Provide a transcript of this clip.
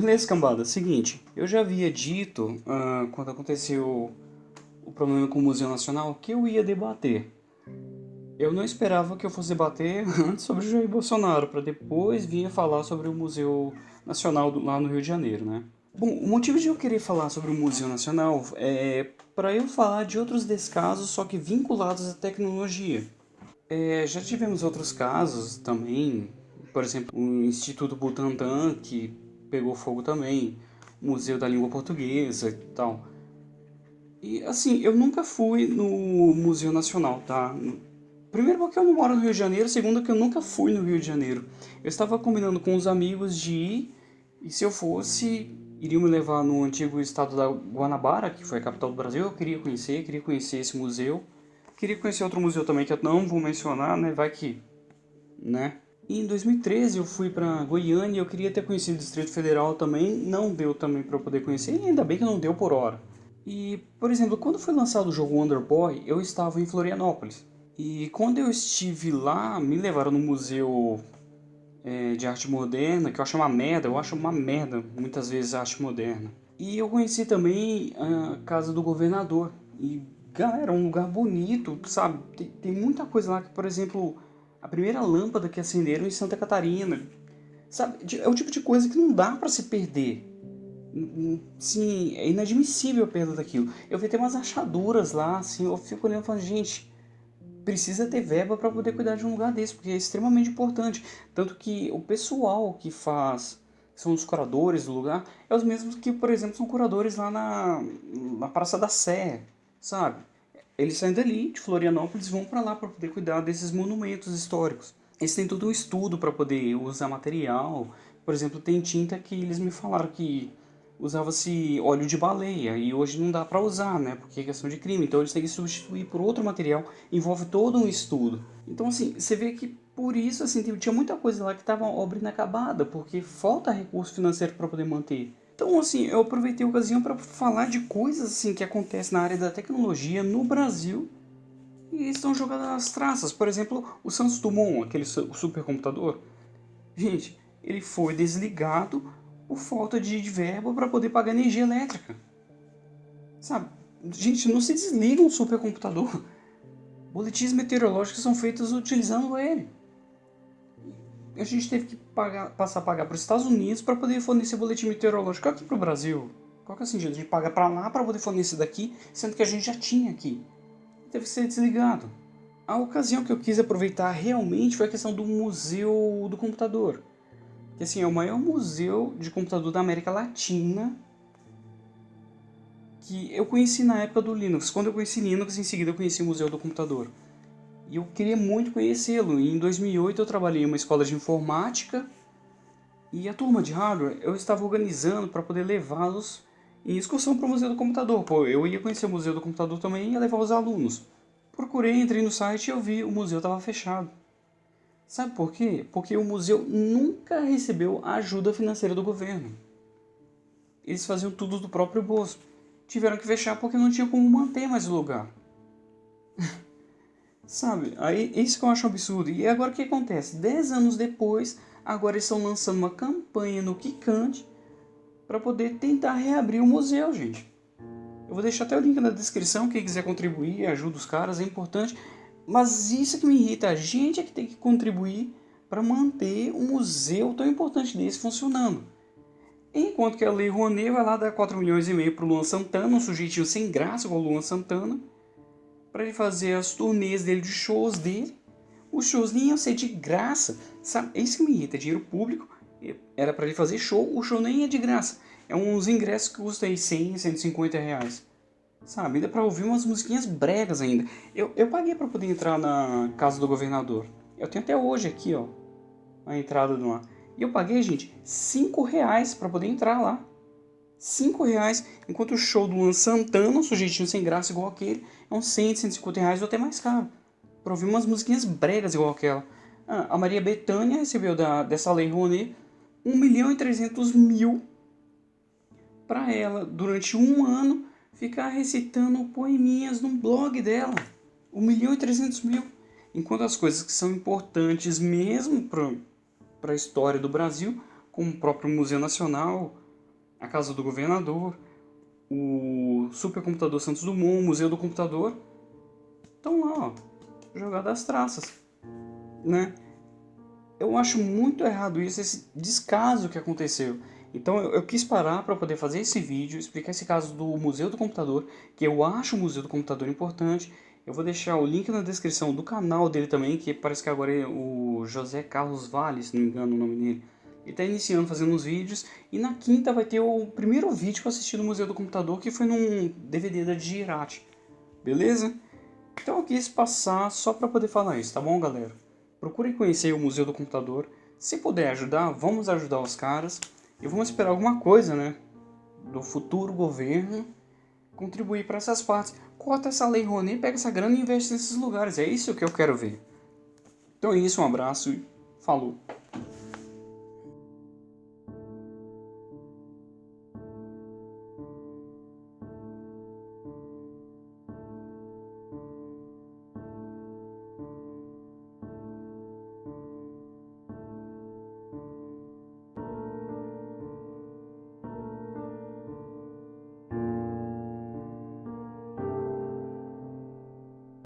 Beleza, cambada. Seguinte, eu já havia dito, uh, quando aconteceu o problema com o Museu Nacional, que eu ia debater. Eu não esperava que eu fosse debater antes sobre o Jair Bolsonaro, para depois vir falar sobre o Museu Nacional do, lá no Rio de Janeiro, né? Bom, o motivo de eu querer falar sobre o Museu Nacional é para eu falar de outros descasos, só que vinculados à tecnologia. É, já tivemos outros casos também, por exemplo, o Instituto Butantan, que pegou fogo também, Museu da Língua Portuguesa e tal. E assim, eu nunca fui no Museu Nacional, tá? Primeiro porque eu não moro no Rio de Janeiro, segundo que eu nunca fui no Rio de Janeiro. Eu estava combinando com os amigos de ir, e se eu fosse, iriam me levar no antigo estado da Guanabara, que foi a capital do Brasil. Eu queria conhecer, queria conhecer esse museu. Queria conhecer outro museu também que eu não vou mencionar, né? Vai que, né? E em 2013 eu fui para Goiânia, eu queria ter conhecido o Distrito Federal também, não deu também para poder conhecer, e ainda bem que não deu por hora. E, por exemplo, quando foi lançado o jogo Wonder Boy, eu estava em Florianópolis. E quando eu estive lá, me levaram no museu é, de arte moderna, que eu acho uma merda, eu acho uma merda muitas vezes a arte moderna. E eu conheci também a casa do governador. E, galera, é um lugar bonito, sabe? Tem, tem muita coisa lá que, por exemplo, a primeira lâmpada que acenderam em Santa Catarina. Sabe? É o tipo de coisa que não dá para se perder. Sim, é inadmissível a perda daquilo. Eu vi até umas achaduras lá, assim, eu fico olhando e falando, gente, precisa ter verba para poder cuidar de um lugar desse, porque é extremamente importante. Tanto que o pessoal que faz, são os curadores do lugar, é os mesmos que, por exemplo, são curadores lá na, na Praça da Sé, sabe? Eles saem dali, de Florianópolis, vão para lá para poder cuidar desses monumentos históricos. Eles têm todo um estudo para poder usar material. Por exemplo, tem tinta que eles me falaram que usava-se óleo de baleia e hoje não dá para usar, né? Porque é questão de crime. Então eles têm que substituir por outro material. Envolve todo um estudo. Então assim, você vê que por isso assim tinha muita coisa lá que estava obra inacabada, porque falta recurso financeiro para poder manter. Então, assim, eu aproveitei a ocasião para falar de coisas assim que acontecem na área da tecnologia no Brasil e estão jogadas nas traças. Por exemplo, o Santos Dumont, aquele supercomputador. Gente, ele foi desligado por falta de verba para poder pagar energia elétrica. Sabe? Gente, não se desliga um supercomputador. Boletins meteorológicos são feitos utilizando ele a gente teve que pagar, passar a pagar para os Estados Unidos para poder fornecer boletim meteorológico aqui para o Brasil. Qual que é o sentido? A gente paga para lá para poder fornecer daqui, sendo que a gente já tinha aqui. Teve que ser desligado. A ocasião que eu quis aproveitar realmente foi a questão do Museu do Computador. Que assim, é o maior museu de computador da América Latina que eu conheci na época do Linux. Quando eu conheci Linux, em seguida eu conheci o Museu do Computador. E eu queria muito conhecê-lo. Em 2008 eu trabalhei em uma escola de informática e a turma de hardware eu estava organizando para poder levá-los em excursão para o Museu do Computador. Pô, eu ia conhecer o Museu do Computador também e ia levar os alunos. Procurei, entrei no site e eu vi o museu estava fechado. Sabe por quê? Porque o museu nunca recebeu ajuda financeira do governo. Eles faziam tudo do próprio bolso. Tiveram que fechar porque não tinha como manter mais o lugar. Sabe? Aí, isso que eu acho absurdo. E agora o que acontece? Dez anos depois, agora eles estão lançando uma campanha no Kikante para poder tentar reabrir o museu, gente. Eu vou deixar até o link na descrição, quem quiser contribuir, ajuda os caras, é importante. Mas isso que me irrita, a gente é que tem que contribuir para manter um museu tão importante desse funcionando. Enquanto que a Lei Rouanet vai lá dar 4 milhões e meio para o Luan Santana, um sujeitinho sem graça igual o Luan Santana, para ele fazer as turnês dele, de shows dele. Os shows nem iam ser de graça, sabe? É isso que me irrita, é dinheiro público. Era para ele fazer show, o show nem é de graça. É uns ingressos que custam aí 100, 150 reais. Sabe? Ainda para ouvir umas musiquinhas bregas ainda. Eu, eu paguei para poder entrar na casa do governador. Eu tenho até hoje aqui, ó, a entrada do lá. E eu paguei, gente, 5 reais para poder entrar lá. 5 reais, enquanto o show do Luan Santana, um sujeitinho sem graça igual aquele, é uns 100, 150 reais ou até mais caro. Pra ouvir umas musiquinhas bregas igual aquela. Ah, a Maria Bethânia recebeu da, dessa lei Rouanet 1 milhão e 300 mil para ela, durante um ano, ficar recitando poeminhas no blog dela. 1 milhão e 300 mil. Enquanto as coisas que são importantes mesmo para a história do Brasil, como o próprio Museu Nacional, a Casa do Governador, Supercomputador Santos Dumont, Museu do Computador, estão lá, ó, jogadas as traças, né? Eu acho muito errado isso, esse descaso que aconteceu. Então eu, eu quis parar para poder fazer esse vídeo, explicar esse caso do Museu do Computador, que eu acho o Museu do Computador importante. Eu vou deixar o link na descrição do canal dele também, que parece que agora é o José Carlos Vale, se não me engano o nome dele. Ele está iniciando fazendo uns vídeos e na quinta vai ter o primeiro vídeo que eu assisti no Museu do Computador, que foi num DVD da Digirati. Beleza? Então eu quis passar só para poder falar isso, tá bom, galera? Procurem conhecer o Museu do Computador. Se puder ajudar, vamos ajudar os caras. E vamos esperar alguma coisa, né? Do futuro governo contribuir para essas partes. Corta essa lei Rouanet, pega essa grana e investe nesses lugares. É isso que eu quero ver. Então é isso, um abraço e falou.